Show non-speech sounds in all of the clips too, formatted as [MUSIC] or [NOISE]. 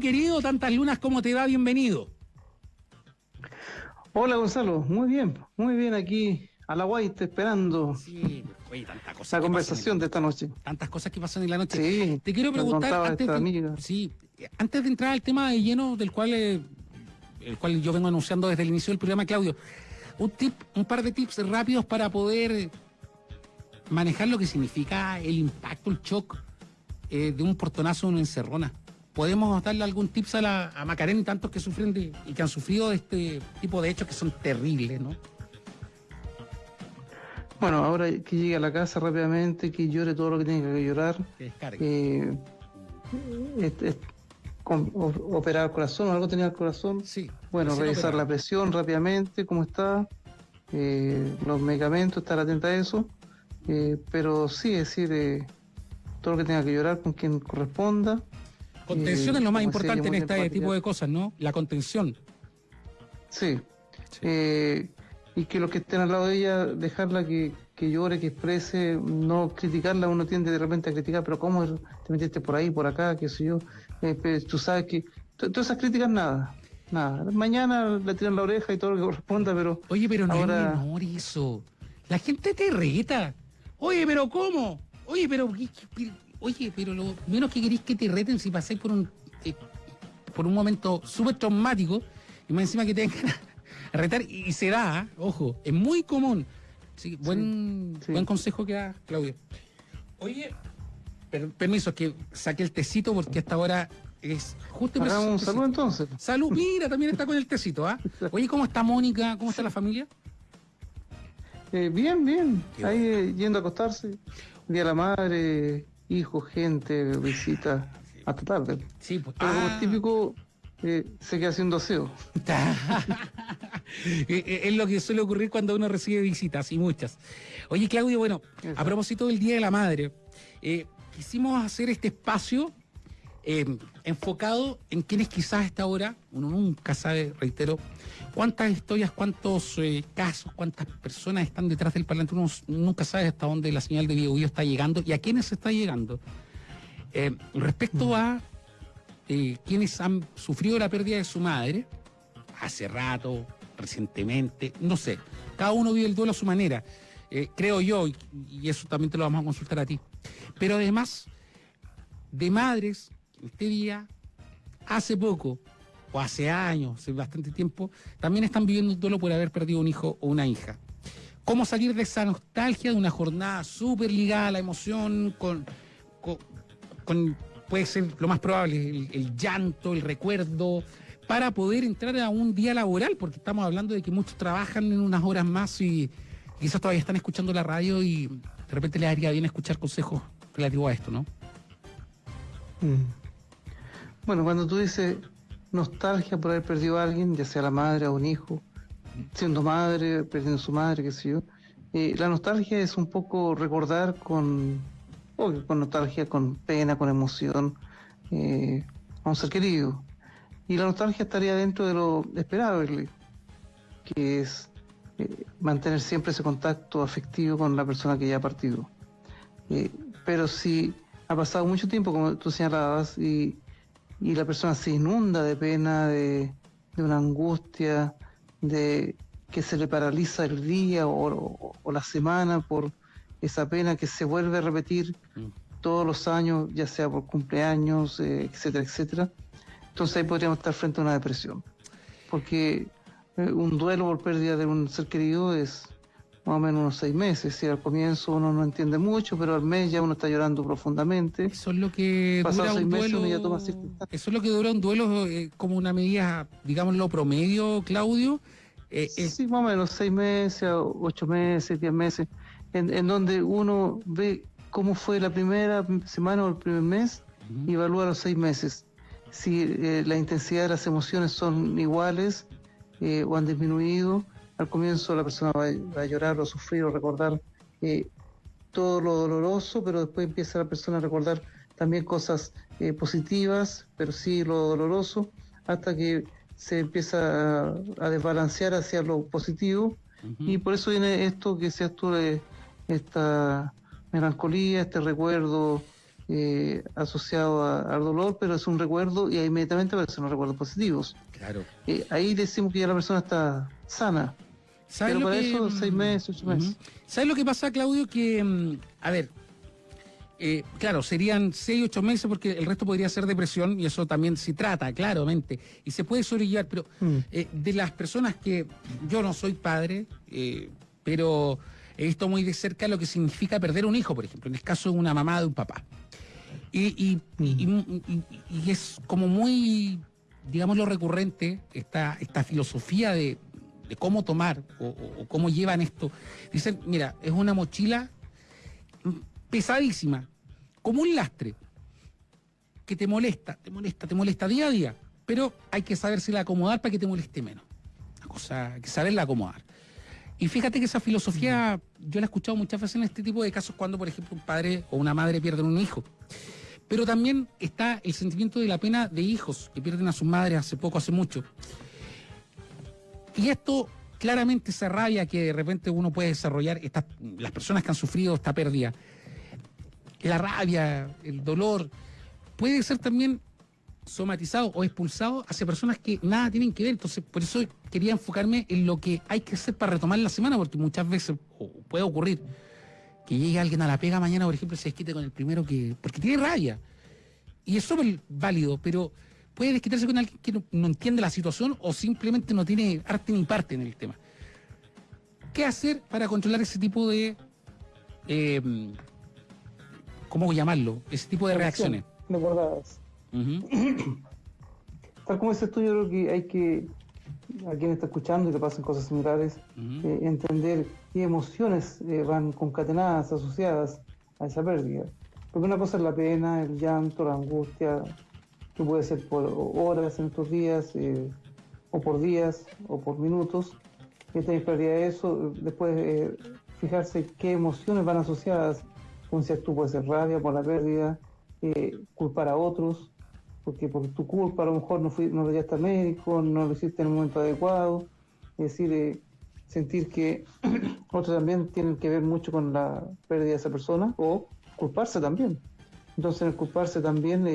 Querido, tantas lunas, ¿cómo te va? Bienvenido. Hola, Gonzalo. Muy bien, muy bien aquí a la White esperando Sí, oye, tantas cosas. la conversación de esta noche. tantas cosas que pasan en la noche. Sí, Te quiero preguntar, antes de, amiga. sí, antes de entrar al tema de lleno del cual, eh, el cual yo vengo anunciando desde el inicio del programa, Claudio, un tip, un par de tips rápidos para poder manejar lo que significa el impacto, el shock eh, de un portonazo en una encerrona. ¿Podemos darle algún tips a, la, a Macarena y tantos que sufren de, y que han sufrido de este tipo de hechos que son terribles, ¿no? Bueno, ahora que llegue a la casa rápidamente, que llore todo lo que tiene que llorar. Que descargue. eh, es- es- con- o- operar el corazón, algo tenía el corazón. sí. Bueno, revisar la presión rápidamente, cómo está, eh, los medicamentos, estar atenta a eso. Eh, pero sí, es decir, todo lo que tenga que llorar con quien corresponda. Contención Eh, es lo más como decía importante en este tipo de cosas, ¿no? La contención. Sí. Sí. Eh, y que los que estén al lado de ella, dejarla que, que llore, que exprese, no criticarla, uno tiende de repente a criticar, pero ¿cómo te metiste por ahí, por acá, qué sé yo? Eh, tú sabes que to- todas esas críticas, nada, nada. Mañana le tiran la oreja y todo lo que corresponda, pero Oye, pero no Ahora- es menor eso. La gente te reta. Oye, pero ¿cómo? Oye, pero ¿qué- qué- oye, pero lo menos que queréis que te reten si pasáis por un eh, por un momento súper traumático y más encima que te vengan a retar y, y se da, ¿ah? ojo, es muy común. Sí, buen, sí. buen consejo que da Claudio. Oye, per- permiso, que saque el tecito porque hasta ahora es justo hagamos un saludo entonces. Salud, mira, también está con el tecito, ¿ah? [LAUGHS] Oye, ¿cómo está Mónica? ¿Cómo está la familia? Eh, bien, bien, Qué ahí eh, yendo a acostarse. Día de la madre, hijo, gente, visita, hasta tarde. Sí, pues. Pero como ah. es típico, eh, se queda haciendo aseo. [LAUGHS] Eh, eh, es lo que suele ocurrir cuando uno recibe visitas y muchas. Oye, Claudio, bueno, a propósito del Día de la Madre, eh, quisimos hacer este espacio eh, enfocado en quienes quizás a esta hora, uno nunca sabe, reitero, cuántas historias, cuántos eh, casos, cuántas personas están detrás del parlante, uno nunca sabe hasta dónde la señal de video está llegando y a quiénes está llegando. Eh, respecto a eh, quienes han sufrido la pérdida de su madre, hace rato, recientemente, no sé, cada uno vive el duelo a su manera, eh, creo yo, y, y eso también te lo vamos a consultar a ti. Pero además, de madres, este día, hace poco, o hace años, hace bastante tiempo, también están viviendo un duelo por haber perdido un hijo o una hija. ¿Cómo salir de esa nostalgia de una jornada súper ligada a la emoción, con, puede ser lo más probable, el, el llanto, el recuerdo, para poder entrar a un día laboral? Porque estamos hablando de que muchos trabajan en unas horas más y quizás todavía están escuchando la radio y de repente les haría bien escuchar consejos relativos a esto, ¿no? Mm. Bueno, cuando tú dices nostalgia por haber perdido a alguien, ya sea la madre o un hijo, siendo madre, perdiendo su madre, qué sé yo, eh, la nostalgia es un poco recordar con, obvio, con nostalgia, con pena, con emoción, eh, a un ser querido. Y la nostalgia estaría dentro de lo esperable, que es eh, mantener siempre ese contacto afectivo con la persona que ya ha partido. Eh, pero si ha pasado mucho tiempo, como tú señalabas, y, y la persona se inunda de pena, de, de una angustia, de que se le paraliza el día o, o- o la semana por esa pena que se vuelve a repetir todos los años, ya sea por cumpleaños, eh, etcétera, etcétera. Entonces ahí podríamos estar frente a una depresión. Porque eh, un duelo por pérdida de un ser querido es más o menos unos seis meses. Si al comienzo uno no entiende mucho, pero al mes ya uno está llorando profundamente. Eso es lo que Pasados dura un seis meses duelo. ya toma. Eso es lo que dura un duelo eh, como una medida, digámoslo, promedio, Claudio. Eh, eh, Sí, más o menos seis meses, ocho meses, diez meses, en, en donde uno ve cómo fue la primera semana o el primer mes y evalúa los seis meses. Si la intensidad de las emociones son iguales eh, o han disminuido, al comienzo la persona va, a- va a llorar o sufrir o recordar eh, todo lo doloroso, pero después empieza la persona a recordar también cosas eh, positivas, pero sí lo doloroso, hasta que se empieza a, a desbalancear hacia lo positivo y por eso viene esto que seas tú de esta melancolía, este recuerdo eh, asociado al dolor, pero es un recuerdo y inmediatamente aparecen los recuerdos positivos. Claro. Eh, ahí decimos que ya la persona está sana. Pero para eso, seis meses, ocho meses. ¿Sabes lo que pasa, Claudio? Que, mm, a ver, eh, claro, serían seis, ocho meses porque el resto podría ser depresión y eso también se trata, claramente. Y se puede sobrellevar, pero mm. eh, de las personas que yo no soy padre, eh, pero he visto muy de cerca lo que significa perder un hijo, por ejemplo, en el caso de una mamá de un papá. Y, mm. es como muy, digamos, lo recurrente, esta, esta filosofía de, cómo tomar o, cómo llevan esto. Dicen, mira, es una mochila pesadísima, como un lastre, que te molesta, te molesta, te molesta día a día, pero hay que saber si la acomodar para que te moleste menos. Una cosa, hay que saberla acomodar. Y fíjate que esa filosofía yo la he escuchado muchas veces en este tipo de casos cuando, por ejemplo, un padre o una madre pierden un hijo. Pero también está el sentimiento de la pena de hijos que pierden a sus madres hace poco, hace mucho. Y esto claramente se rabia que de repente uno puede desarrollar, estas, las personas que han sufrido esta pérdida, la rabia, el dolor, puede ser también somatizado o expulsado hacia personas que nada tienen que ver. Entonces, por eso quería enfocarme en lo que hay que hacer para retomar la semana, porque muchas veces puede ocurrir que llegue alguien a la pega mañana, por ejemplo, se desquite con el primero que. porque tiene rabia. Y es súper válido, pero puede desquitarse con alguien que no, entiende la situación o simplemente no tiene arte ni parte en el tema. ¿Qué hacer para controlar ese tipo de eh, ¿cómo llamarlo? Ese tipo de reacciones. Recordadas. Tal como tú, yo creo que hay que, a quien está escuchando y le pasan cosas similares, eh, entender qué emociones eh, van concatenadas, asociadas a esa pérdida. Porque una cosa es la pena, el llanto, la angustia, que puede ser por horas en estos días, eh, o por días, o por minutos. Y de eso, después fijarse qué emociones van asociadas un tú puede ser rabia por la pérdida, eh, culpar a otros, porque por tu culpa a lo mejor no, fui, no lo llevaste al médico, no lo hiciste en el momento adecuado, es decir, eh, sentir que [CLEARS THROAT] otros también tienen que ver mucho con la pérdida de esa persona o culparse también. Entonces, en el culparse también,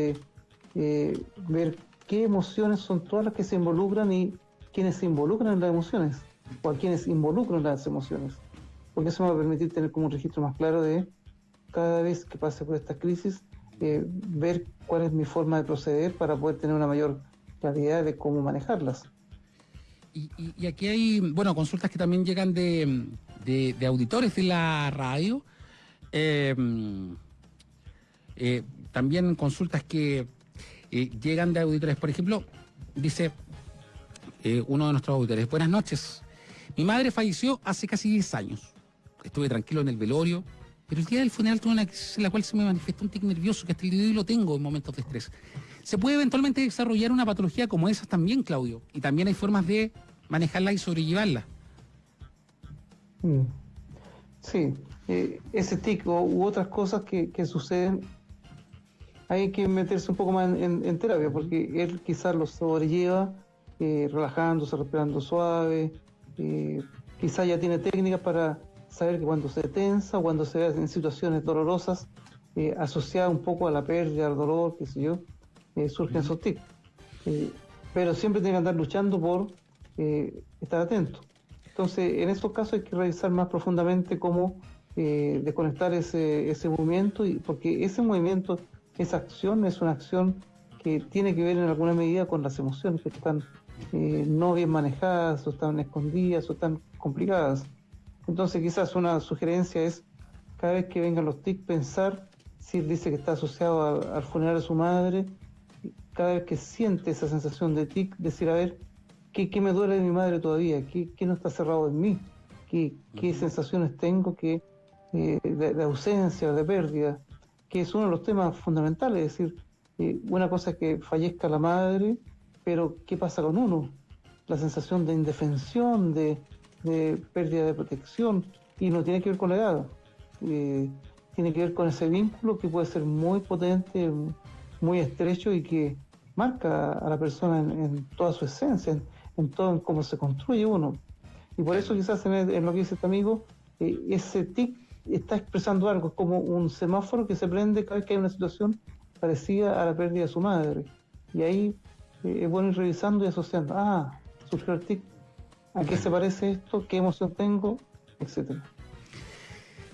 eh, ver qué emociones son todas las que se involucran y quiénes se involucran en las emociones o a quienes involucran las emociones. Porque eso me va a permitir tener como un registro más claro de cada vez que pase por esta crisis, eh, ver cuál es mi forma de proceder para poder tener una mayor claridad de cómo manejarlas. Y, aquí hay, bueno, consultas que también llegan de, de, auditores de la radio. Eh, también consultas que llegan de auditores. Por ejemplo, dice uno de nuestros auditores, buenas noches. Mi madre falleció hace casi 10 años. Estuve tranquilo en el velorio, pero el día del funeral tuve una crisis en la cual se me manifestó un tic nervioso que hasta el hoy lo tengo en momentos de estrés. Se puede eventualmente desarrollar una patología como esa también, Claudio, y también hay formas de manejarla y sobrellevarla. Mm. Sí, eh, ese tic u otras cosas que, suceden, hay que meterse un poco más en, terapia, porque él quizás lo sobrelleva eh, relajándose, respirando suave, eh, quizás ya tiene técnicas para saber que cuando se tensa, cuando se ve en situaciones dolorosas, eh, asociada un poco a la pérdida, al dolor, qué sé yo, eh, surgen esos tics. Pero siempre tiene que andar luchando por estar atento. Entonces, en esos casos hay que revisar más profundamente cómo desconectar ese, ese movimiento, y, porque ese movimiento, esa acción, es una acción que tiene que ver en alguna medida con las emociones que están no bien manejadas, o están escondidas, o están complicadas. Entonces quizás una sugerencia es cada vez que vengan los TIC pensar si él dice que está asociado al funeral de su madre, cada vez que siente esa sensación de tic, decir, a ver, ¿qué, me duele de mi madre todavía? ¿Qué, no está cerrado en mí? ¿Qué, sensaciones tengo que, eh, de, ausencia, de pérdida? Que es uno de los temas fundamentales, es decir, eh, una cosa es que fallezca la madre, pero ¿qué pasa con uno? La sensación de indefensión, de, de pérdida de protección y no tiene que ver con la edad. Eh, tiene que ver con ese vínculo que puede ser muy potente, muy estrecho y que marca a la persona en, toda su esencia, en, todo en cómo se construye uno. Y por eso quizás en, lo que dice este amigo, eh, ese tic está expresando algo, es como un semáforo que se prende cada vez que hay una situación parecida a la pérdida de su madre. Y ahí eh, es bueno ir revisando y asociando, ah, surgió el tic, ¿a qué se parece esto? ¿Qué emoción tengo? Etcétera.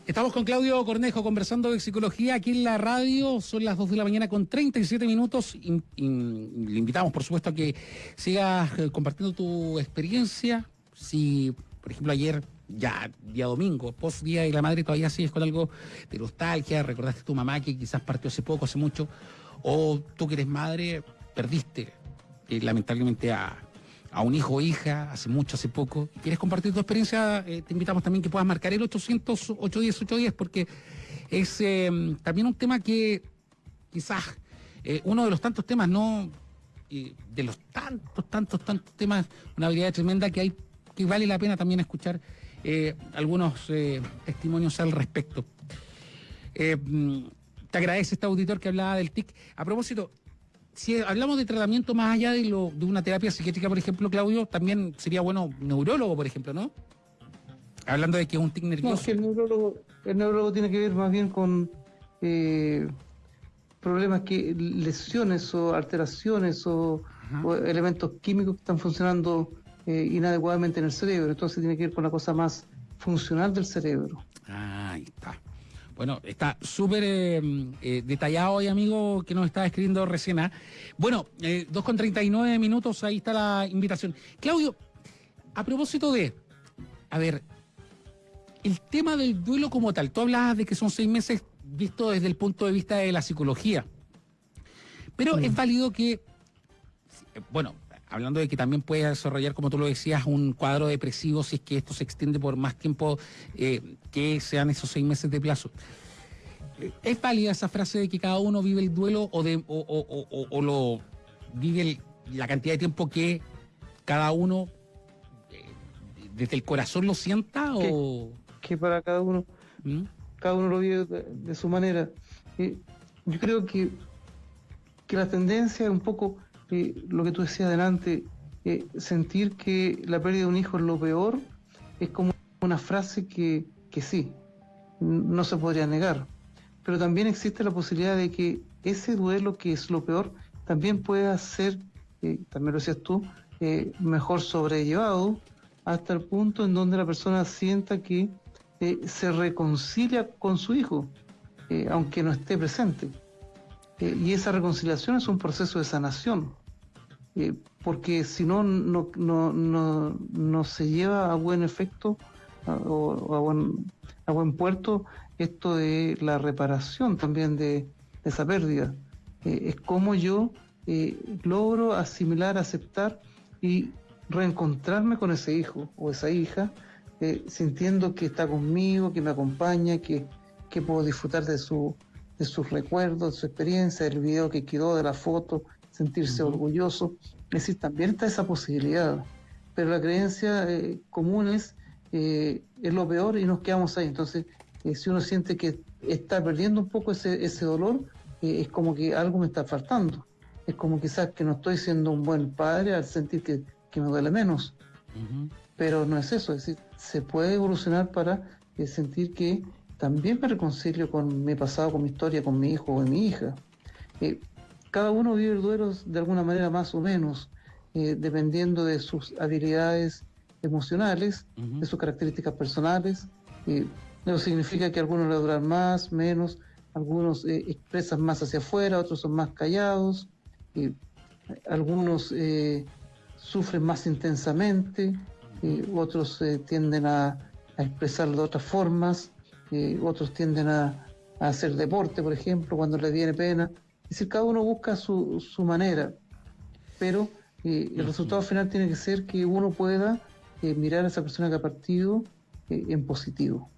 Estamos con Claudio Cornejo conversando de psicología aquí en la radio. Son las 2 de la mañana con 37 minutos. Y, le invitamos, por supuesto, a que sigas eh, compartiendo tu experiencia. Si, por ejemplo, ayer, ya día domingo, post día de la madre, todavía sigues con algo de nostalgia, recordaste a tu mamá que quizás partió hace poco, hace mucho, o tú que eres madre, perdiste eh, lamentablemente a, a un hijo o hija hace mucho, hace poco, quieres compartir tu experiencia, eh, te invitamos también que puedas marcar el 800 810 810 porque es em, también un tema que quizás eh, uno de los tantos temas, no de los tantos, tantos, tantos temas, una habilidad tremenda que hay que vale la pena también escuchar eh, algunos testimonios al respecto. Mm, te agradece este auditor que hablaba del TIC. A propósito, si hablamos de tratamiento más allá de, lo, de una terapia psiquiátrica, por ejemplo, Claudio, también sería bueno neurólogo, por ejemplo, ¿no? Hablando de que es un tic nervioso. No, que el neurólogo, el neurólogo tiene que ver más bien con eh, problemas que, lesiones o alteraciones o, elementos químicos que están funcionando eh, inadecuadamente en el cerebro. Entonces tiene que ver con la cosa más funcional del cerebro. Ah, ahí está. Bueno, está súper eh, eh, detallado hoy, amigo, que nos está escribiendo recién. ¿ah? Bueno, eh, 2 con 39 minutos, ahí está la invitación. Claudio, a propósito de, a ver, el tema del duelo como tal, tú hablabas de que son seis meses visto desde el punto de vista de la psicología, pero es válido que, bueno, hablando de que también puede desarrollar, como tú lo decías, un cuadro depresivo si es que esto se extiende por más tiempo eh, que sean esos seis meses de plazo. ¿Es válida esa frase de que cada uno vive el duelo o, de, o, lo vive la cantidad de tiempo que cada uno eh, desde el corazón lo sienta? o Que para cada uno, ¿Mm? cada uno lo vive de, su manera. Eh, yo creo que, que la tendencia es un poco lo que tú decías adelante, eh, sentir que la pérdida de un hijo es lo peor, es como una frase que, que sí, no se podría negar. Pero también existe la posibilidad de que ese duelo que es lo peor también pueda ser, eh, también lo decías tú, eh, mejor sobrellevado hasta el punto en donde la persona sienta que se reconcilia con su hijo, aunque no esté presente. Y esa reconciliación es un proceso de sanación. Eh, porque si no, no, no, no, se lleva a buen efecto o a buen, a buen puerto esto de la reparación también de, esa pérdida. Eh, es como yo eh, logro asimilar, aceptar y reencontrarme con ese hijo o esa hija, sintiendo que está conmigo, que me acompaña, que, que puedo disfrutar de, su, de sus recuerdos, de su experiencia, del video que quedó, de la foto, sentirse orgulloso. Es decir, también está esa posibilidad. Pero la creencia eh, común es, eh, es lo peor y nos quedamos ahí. Entonces, eh, si uno siente que está perdiendo un poco ese, ese dolor, es como que algo me está faltando. Es como quizás que no estoy siendo un buen padre al sentir que, me duele menos. Pero no es eso, es decir, se puede evolucionar para sentir que también me reconcilio con mi pasado, con mi historia, con mi hijo o mi hija cada uno vive el duelo de alguna manera más o menos, eh, dependiendo de sus habilidades emocionales, de sus características personales. Eh, eso significa que algunos le duran más, menos, algunos eh, expresan más hacia afuera, otros son más callados, algunos sufren más intensamente, otros tienden a, expresarlo de otras formas, otros tienden a, a hacer deporte, por ejemplo, cuando les viene pena. Es decir, cada uno busca su, su manera, pero eh, el resultado final tiene que ser que uno pueda eh, mirar a esa persona que ha partido eh, en positivo.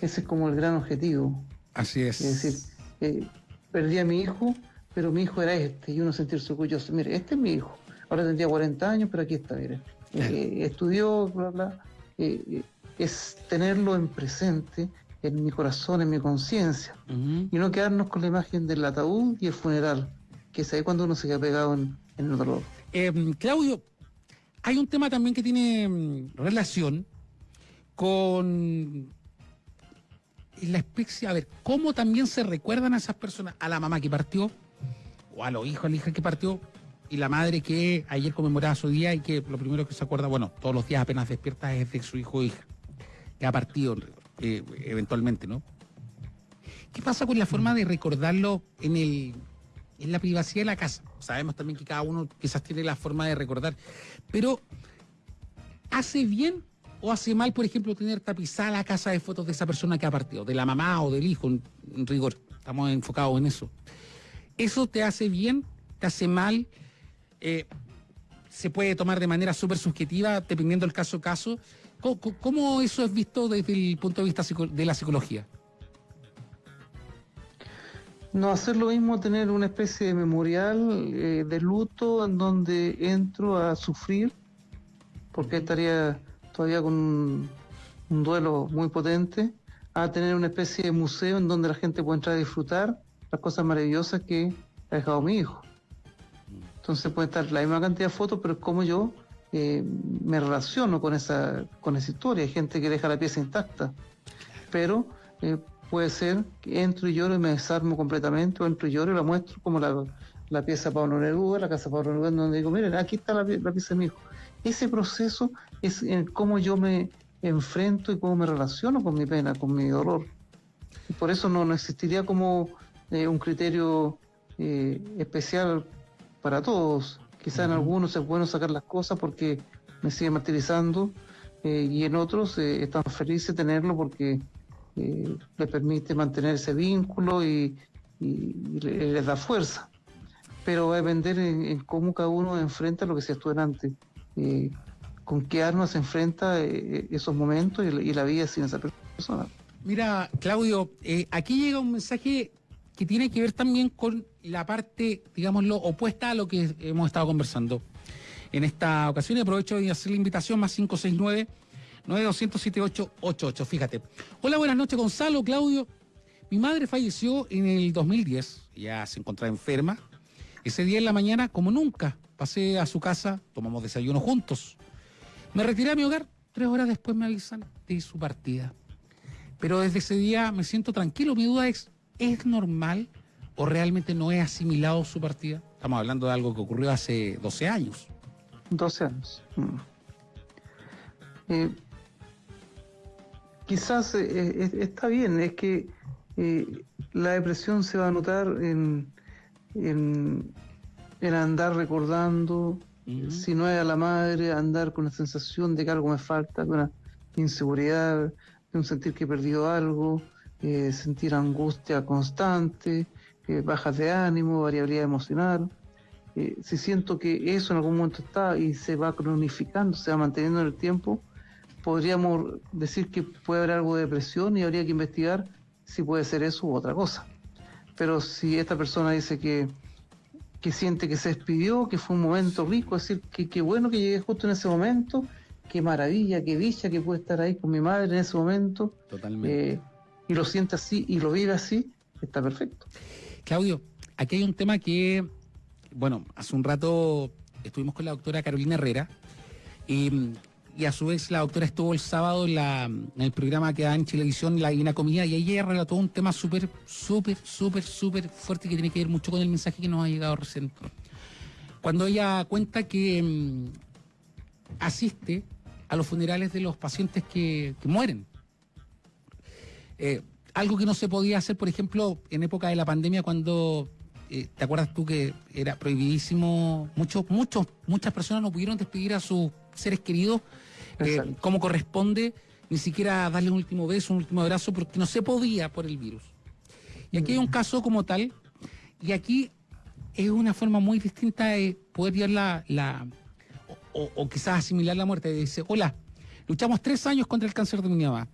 Ese es como el gran objetivo. Así es. Es decir, perdí a mi hijo, pero mi hijo era este, y uno sentirse orgulloso. Mire, este es mi hijo. Ahora tendría 40 años, pero aquí está, mire. estudió, bla, bla. es tenerlo en presente en mi corazón, en mi conciencia, y no quedarnos con la imagen del ataúd y el funeral, que es ahí cuando uno se queda pegado en, el dolor. Em, Claudio, hay un tema también que tiene mm, relación con la especie, a ver, cómo también se recuerdan a esas personas, a la mamá que partió, o a los hijos, a la hija que partió, y la madre que ayer conmemoraba su día y que lo primero que se acuerda, bueno, todos los días apenas despierta es de su hijo o hija, que ha partido eh, eventualmente, ¿no? ¿Qué pasa con la forma de recordarlo en el en la privacidad de la casa? Sabemos también que cada uno quizás tiene la forma de recordar, pero ¿hace bien o hace mal, por ejemplo, tener tapizada la casa de fotos de esa persona que ha partido, de la mamá o del hijo, en, rigor? Estamos enfocados en eso. ¿Eso te hace bien? ¿Te hace mal? Eh, se puede tomar de manera súper subjetiva, dependiendo del caso a caso. ¿Cómo, eso es visto desde el punto de vista de la psicología? No hacer lo mismo tener una especie de memorial eh, de luto en donde entro a sufrir, porque estaría todavía con un, duelo muy potente, a tener una especie de museo en donde la gente puede entrar a disfrutar las cosas maravillosas que ha dejado mi hijo. Entonces puede estar la misma cantidad de fotos, pero es como yo eh, me relaciono con esa, con esa historia. Hay gente que deja la pieza intacta, pero eh, puede ser que entro y lloro y me desarmo completamente, o entro y lloro y la muestro como la, la pieza Pablo Neruda, la casa Pablo Neruda, donde digo, miren, aquí está la, pieza de mi hijo. Ese proceso es en cómo yo me enfrento y cómo me relaciono con mi pena, con mi dolor. Por eso no, existiría como eh, un criterio especial para todos. Quizá en algunos es bueno sacar las cosas porque me sigue martirizando eh, y en otros eh, están felices de tenerlo porque eh, les permite mantener ese vínculo y, les da fuerza. Pero va a depender en, cómo cada uno enfrenta lo que se estuvo antes. con qué armas se enfrenta esos momentos y, la vida sin esa persona. Mira, Claudio, aquí llega un mensaje que tiene que ver también con la parte, digámoslo, opuesta a lo que hemos estado conversando. En esta ocasión aprovecho de hacer la invitación más 569 927888. Fíjate. Hola, buenas noches, Gonzalo, Claudio. Mi madre falleció en el 2010, ya se encontraba enferma. Ese día en la mañana, como nunca, pasé a su casa, tomamos desayuno juntos. Me retiré a mi hogar, tres horas después me avisan de su partida. Pero desde ese día me siento tranquilo. Mi duda es, ¿es normal o realmente no es asimilado su partida? Estamos hablando de algo que ocurrió hace 12 años. 12 años. Mm. Eh, quizás eh, eh, está bien, es que la depresión se va a notar en, en, andar recordando, si no es a la madre, andar con la sensación de que algo me falta, con una inseguridad, de un sentir que he perdido algo, sentir angustia constante, bajas de ánimo, variabilidad emocional. Eh, si siento que eso en algún momento está y se va cronificando, se va manteniendo en el tiempo, podríamos decir que puede haber algo de depresión y habría que investigar si puede ser eso u otra cosa. Pero si esta persona dice que, que siente que se despidió, que fue un momento rico, es decir, que qué bueno que llegué justo en ese momento, qué maravilla, qué dicha que puede estar ahí con mi madre en ese momento. Totalmente. Eh, y lo siente así y lo vive así, está perfecto. Claudio, aquí hay un tema que, bueno, hace un rato estuvimos con la doctora Carolina Herrera y, a su vez la doctora estuvo el sábado en, el programa que da en Chilevisión, La Divina Comida, y ella relató un tema súper, súper, súper, súper fuerte que tiene que ver mucho con el mensaje que nos ha llegado recién. Cuando ella cuenta que mm, asiste a los funerales de los pacientes que, mueren. Eh, algo que no se podía hacer, por ejemplo, en época de la pandemia, cuando eh, ¿te acuerdas tú que era prohibidísimo? Muchos, muchos, muchas personas no pudieron despedir a sus seres queridos eh, como corresponde, ni siquiera darle un último beso, un último abrazo, porque no se podía por el virus. Y aquí hay un mm. caso como tal, y aquí es una forma muy distinta de poder ver la, la o, o, quizás asimilar la muerte. Dice, hola, luchamos tres años contra el cáncer de mi mamá.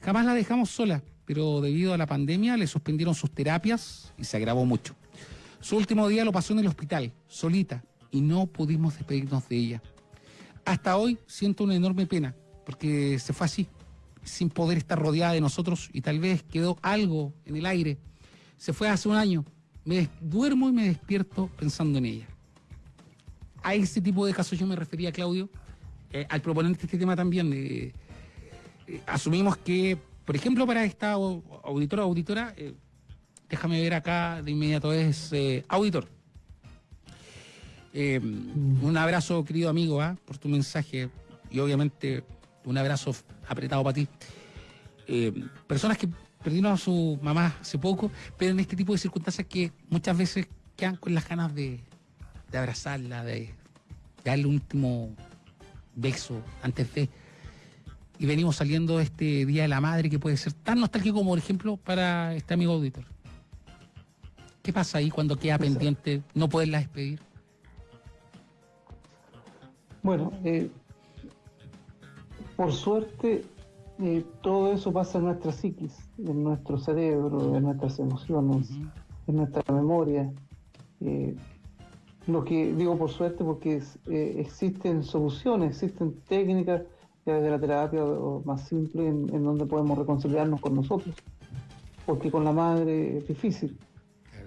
Jamás la dejamos sola pero debido a la pandemia le suspendieron sus terapias y se agravó mucho. Su último día lo pasó en el hospital, solita, y no pudimos despedirnos de ella. Hasta hoy siento una enorme pena, porque se fue así, sin poder estar rodeada de nosotros y tal vez quedó algo en el aire. Se fue hace un año. Me duermo y me despierto pensando en ella. A ese tipo de casos yo me refería, Claudio, eh, al proponente de este tema también. Eh, asumimos que Por ejemplo, para esta auditora o auditora, eh, déjame ver acá de inmediato, es eh, auditor. Eh, un abrazo, querido amigo, ¿ah? por tu mensaje y obviamente un abrazo apretado para ti. personas que perdieron a su mamá hace poco, pero en este tipo de circunstancias que muchas veces quedan con las ganas de, abrazarla, de, darle un último beso antes de y venimos saliendo este Día de la Madre que puede ser tan nostálgico como, por ejemplo, para este amigo auditor. ¿Qué pasa ahí cuando queda pendiente no poderla despedir? Bueno, eh, por suerte eh, todo eso pasa en nuestra psiquis, en nuestro cerebro, en nuestras emociones, en nuestra memoria. Eh, lo que digo por suerte porque existen soluciones, existen técnicas de la terapia más simple en, donde podemos reconciliarnos con nosotros, porque con la madre es difícil.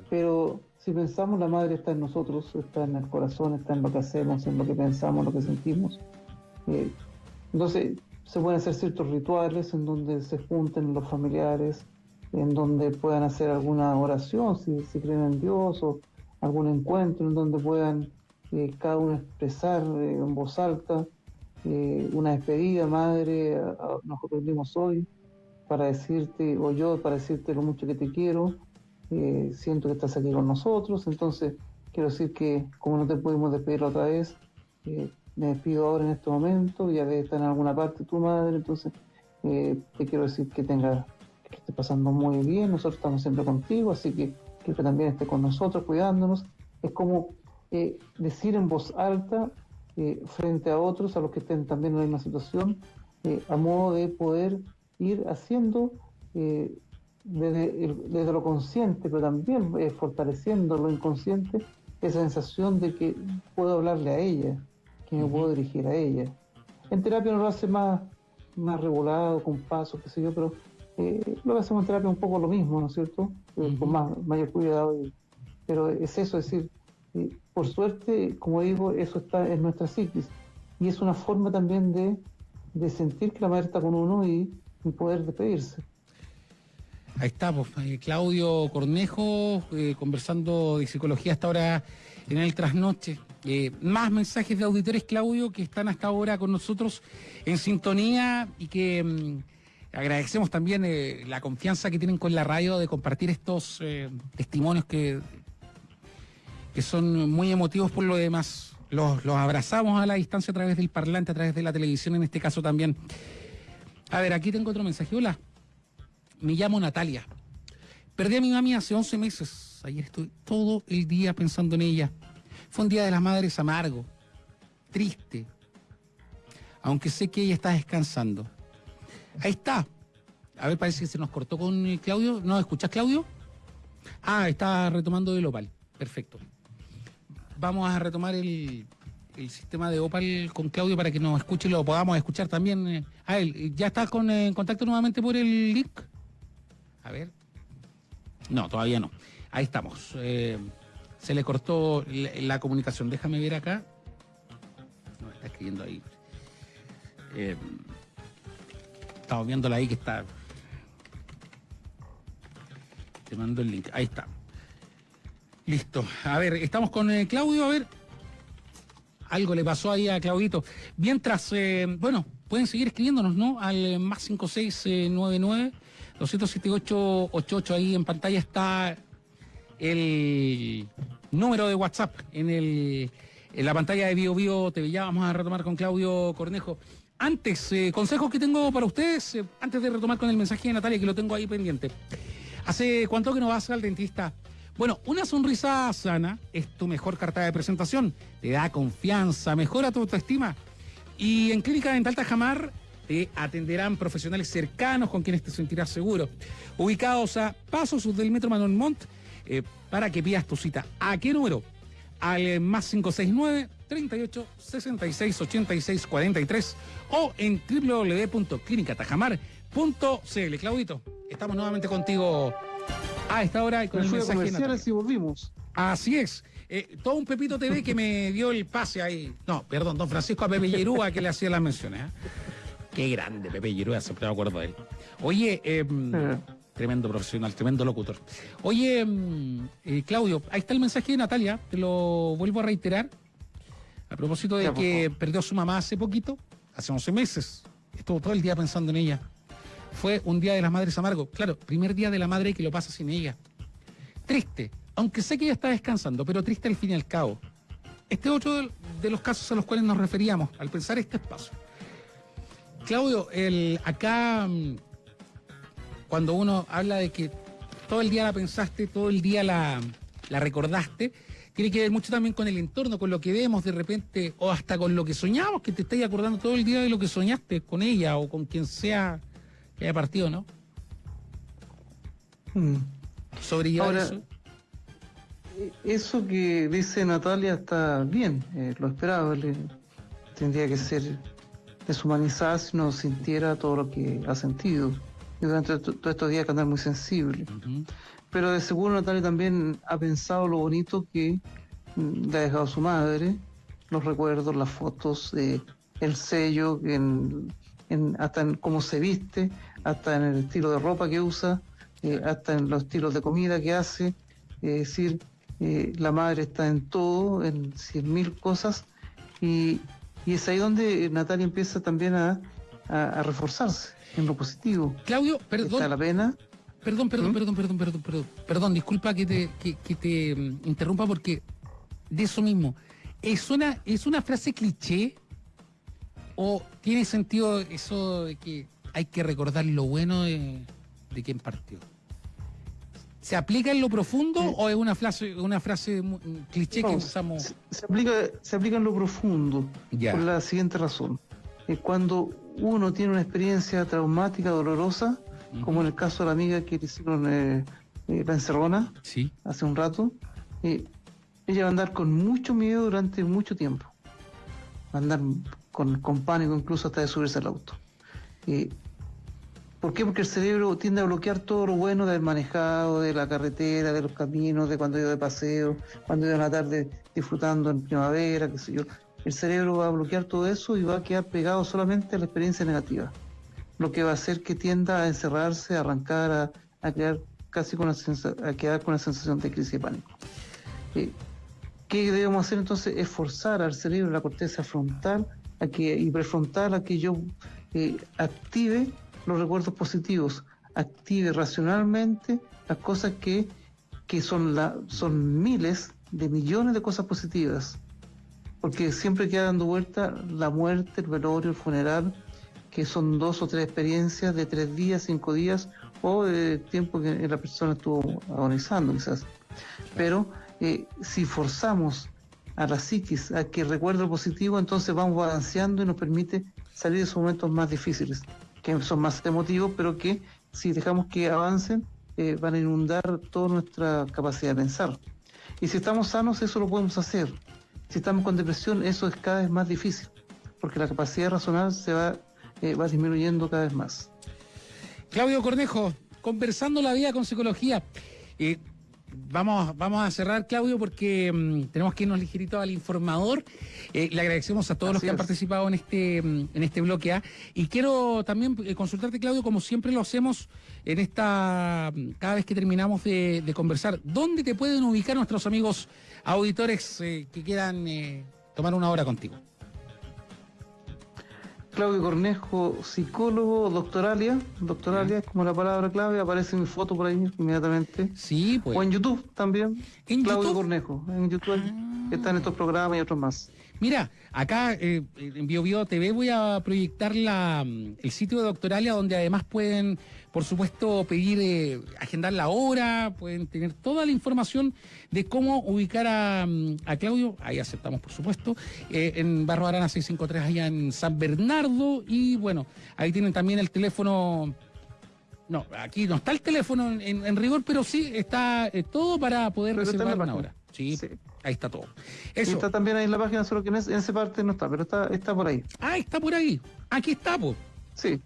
Pero si pensamos, la madre está en nosotros, está en el corazón, está en lo que hacemos, en lo que pensamos, lo que sentimos. Eh, entonces, se pueden hacer ciertos rituales en donde se junten los familiares, en donde puedan hacer alguna oración, si, si creen en Dios, o algún encuentro en donde puedan eh, cada uno expresar eh, en voz alta eh, una despedida, madre, nosotros venimos hoy para decirte, o yo para decirte lo mucho que te quiero, eh, siento que estás aquí con nosotros, entonces quiero decir que como no te pudimos despedir otra vez, eh, me despido ahora en este momento, ya debe estar en alguna parte tu madre, entonces te quiero decir que tenga que esté pasando muy bien, nosotros estamos siempre contigo, así que que también esté con nosotros cuidándonos. Es como decir en voz alta eh, frente a otros, a los que estén también en la misma situación, eh, a modo de poder ir haciendo eh, desde, lo consciente, pero también fortaleciendo lo inconsciente, esa sensación de que puedo hablarle a ella, que me puedo dirigir a ella. En terapia no lo hace más, más regulado, con pasos, qué sé yo, pero lo que hacemos en terapia es un poco lo mismo, ¿no es cierto? Con más, mayor cuidado. pero es eso, es decir, por suerte, como digo, eso está en nuestra psiquis. Y es una forma también de, sentir que la madre está con uno y, poder despedirse. Ahí estamos, eh, Claudio Cornejo, eh, conversando de psicología hasta ahora en el trasnoche. Eh, más mensajes de auditores, Claudio, que están hasta ahora con nosotros en sintonía y que mm, agradecemos también la confianza que tienen con la radio de compartir estos testimonios que que son muy emotivos por lo demás. Los, abrazamos a la distancia a través del parlante, a través de la televisión en este caso también. A ver, aquí tengo otro mensaje. Hola, me llamo Natalia. Perdí a mi mami hace 11 meses. Ayer estoy todo el día pensando en ella. Fue un día de las madres amargo, triste, aunque sé que ella está descansando. Ahí está. A ver, parece que se nos cortó con Claudio. ¿No escuchas, Claudio? Ah, está retomando el opal. Perfecto vamos a retomar el, sistema de Opal con Claudio para que nos escuche y lo podamos escuchar también eh, a él. ¿Ya está con, eh, en contacto nuevamente por el link? A ver. No, todavía no. Ahí estamos. Eh, se le cortó la, comunicación. Déjame ver acá. No, está escribiendo ahí. estamos viéndola ahí que está. Te mando el link. Ahí está. Listo. A ver, estamos con eh, Claudio. A ver, algo le pasó ahí a Claudito. Mientras, eh, bueno, pueden seguir escribiéndonos, ¿no? Al eh, más 5699 278 ahí en pantalla está el número de WhatsApp en el en la pantalla de Bio Bio TV. Ya vamos a retomar con Claudio Cornejo. Antes, consejos que tengo para ustedes, antes de retomar con el mensaje de Natalia, que lo tengo ahí pendiente. ¿Hace cuánto que no vas al dentista? Bueno, una sonrisa sana es tu mejor carta de presentación. Te da confianza, mejora tu autoestima. Y en Clínica Dental Tajamar te atenderán profesionales cercanos con quienes te sentirás seguro. Ubicados a pasos del Metro Manuel Montt eh, para que pidas tu cita. ¿A qué número? Al más 569 38 66 86 43 o en www.clinicatajamar.cl. Claudito, estamos nuevamente contigo a esta hora con el mensaje y volvimos. Así es. Eh, todo un Pepito TV que me dio el pase ahí. No, perdón, don Francisco a Pepe Yerúa que le hacía las menciones. ¿eh? Qué grande, Pepe Giroa, siempre me acuerdo de él. Oye, em, Eh, tremendo profesional, tremendo locutor. Oye, em, eh, Claudio, ahí está el mensaje de Natalia, te lo vuelvo a reiterar. A propósito de que perdió a su mamá hace poquito, hace 11 meses. Estuvo todo el día pensando en ella. Fue un día de las madres amargo. Claro, primer día de la madre que lo pasa sin ella. Triste, aunque sé que ella está descansando, pero triste al fin y al cabo. Este es otro de- los casos a los cuales nos referíamos al pensar este espacio. Claudio, el, acá, mm, cuando uno habla de que todo el día la pensaste, todo el día la, la recordaste, tiene que ver mucho también con el entorno, con lo que vemos de repente, o hasta con lo que soñamos, que te estáis acordando todo el día de lo que soñaste con ella o con quien sea que haya partido, ¿no? mm. Sobrellevar Ahora, eso. Eso que dice Natalia está bien, eh, lo esperable. Tendría que ser deshumanizada si no sintiera todo lo que ha sentido. Y durante to- todos estos días que andar muy sensible. Pero de seguro Natalia también ha pensado lo bonito que mm, le ha dejado su madre, los recuerdos, las fotos, eh, el sello, en, en- hasta en cómo se viste, hasta en el estilo de ropa que usa, eh, hasta en los estilos de comida que hace. Es decir, eh, la madre está en todo, en cien mil cosas, y, y es ahí donde Natalia empieza también a, a- a reforzarse en lo positivo. Claudio, Está perdón, la pena. Perdón, perdón, ¿Mm? perdón, perdón, perdón, perdón. Perdón, disculpa que te, que, que te mm, interrumpa porque de eso mismo. ¿Es una, ¿Es una frase cliché o tiene sentido eso de que hay que recordar lo bueno de, de quien partió? ¿Se aplica en lo profundo Sí. o es una frase, una frase cliché que usamos? Se, se aplica, se aplica en lo profundo, Ya. por la siguiente razón. Eh, cuando uno tiene una experiencia traumática, dolorosa, como en el caso de la amiga que le hicieron eh, eh, la encerrona Sí. hace un rato, eh, ella va a andar con mucho miedo durante mucho tiempo. Va a andar con, con pánico incluso hasta de subirse al auto. Eh, ¿Por qué? Porque el cerebro tiende a bloquear todo lo bueno de haber manejado, de la carretera, de los caminos, de cuando iba de paseo, cuando iba en la tarde disfrutando en primavera, qué sé yo. El cerebro va a bloquear todo eso y va a quedar pegado solamente a la experiencia negativa. Lo que va a hacer que tienda a encerrarse, a arrancar, a, a quedar casi con una a quedar con una sensación de crisis de pánico. Eh, ¿Qué debemos hacer entonces? Es forzar al cerebro, la corteza frontal a que, y prefrontal a que yo eh, active los recuerdos positivos, active racionalmente las cosas que, que son, la, son miles de millones de cosas positivas. Porque siempre queda dando vuelta la muerte, el velorio, el funeral, que son dos o tres experiencias de tres días, cinco días o de tiempo que la persona estuvo agonizando quizás. Pero eh, si forzamos a la psiquis a que recuerde lo positivo, entonces vamos balanceando y nos permite salir de esos momentos más difíciles, que son más emotivos, pero que si dejamos que avancen, eh, van a inundar toda nuestra capacidad de pensar. Y si estamos sanos, eso lo podemos hacer. Si estamos con depresión, eso es cada vez más difícil, porque la capacidad razonar se va, eh, va disminuyendo cada vez más. Claudio Cornejo, conversando la vida con psicología. Eh, vamos, vamos a cerrar, Claudio, porque mm, tenemos que irnos ligerito al informador. Eh, le agradecemos a todos los que han participado en este, mm, en este bloque A. Y quiero también eh, consultarte, Claudio, como siempre lo hacemos en esta, mm, cada vez que terminamos de, de conversar. ¿Dónde te pueden ubicar nuestros amigos auditores eh, que quieran tomar una hora contigo? Claudio Cornejo, psicólogo, doctoralia. Doctoralia es como la palabra clave, aparece mi foto por ahí inmediatamente. Sí, pues. O en YouTube también. ¿En Claudio YouTube? Cornejo. En YouTube Ah. están estos programas y otros más. Mira, acá eh, en BioBio TV voy a proyectar la, mm, el sitio de Doctoralia donde además pueden, por supuesto, pedir, eh, agendar la hora, pueden tener toda la información de cómo ubicar a, mm, a Claudio, ahí aceptamos por supuesto, eh, en Barro Arana 653 allá en San Bernardo. Y bueno, ahí tienen también el teléfono. No, aquí no está el teléfono en, rigor, pero sí está eh, todo para poder Pero reservar una hora. Sí, Sí. Ahí está todo. Y Eso. está también ahí en la página, solo que en, ese- en esa parte no está, pero está, está por ahí. Ah, está por ahí. Aquí está, pues. Sí,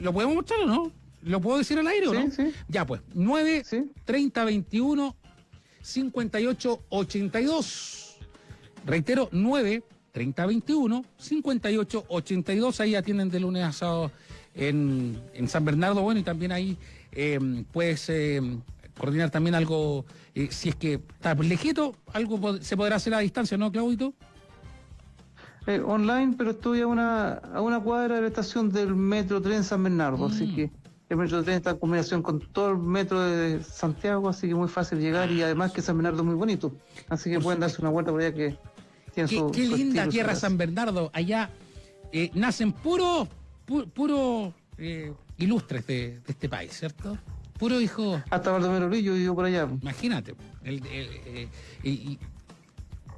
¿Lo podemos mostrar o no? ¿Lo puedo decir al aire o sí, no? sí. Ya, pues. 9 Sí. 30 21 58 82. Reitero, 9 3021 5882. Ahí atienden de lunes a sábado en, en San Bernardo. Bueno, y también ahí eh, puedes eh, coordinar también algo, eh, si es que está lejito, algo se podrá hacer a distancia, ¿no, Claudito? Eh, online, pero estoy a una, a una cuadra de la estación del Metro Tren San Bernardo, así Mm. que el Metro Tren está en combinación con todo el metro de Santiago, así que muy fácil llegar y además que San Bernardo es muy bonito, así que Por pueden darse una vuelta por allá que tiene Qué, su qué su linda estilo, tierra. San Bernardo. Allá eh, nacen puros pu- puro, eh, ilustres de, de este país, ¿cierto? Puro hijo. Hasta Baldomero Lillo vivió por allá. Imagínate. El, el- eh, y-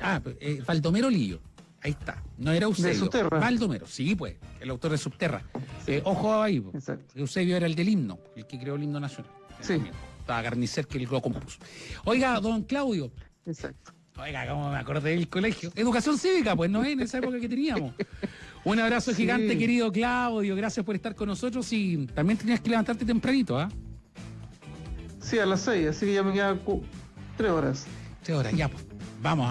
ah, eh, Baldomero Lillo. Ahí está. No era Eusebio. Subterra. Baldomero, sí, pues. El autor de Subterra. Eh, ojo ahí. po. Exacto. Eusebio era el del himno, el que creó el himno nacional. Sí. Estaba Garnicer que lo compuso. Oiga, don Claudio. Exacto. Oiga, cómo me acordé del colegio. Educación cívica, pues no es en esa época que teníamos. [LAUGHS] Un abrazo Sí. gigante, querido Claudio. Gracias por estar con nosotros y también tenías que levantarte tempranito, ¿ah? Sí, a las seis, así que ya me quedan cu- tres horas. Tres horas, ya, pues. Vamos.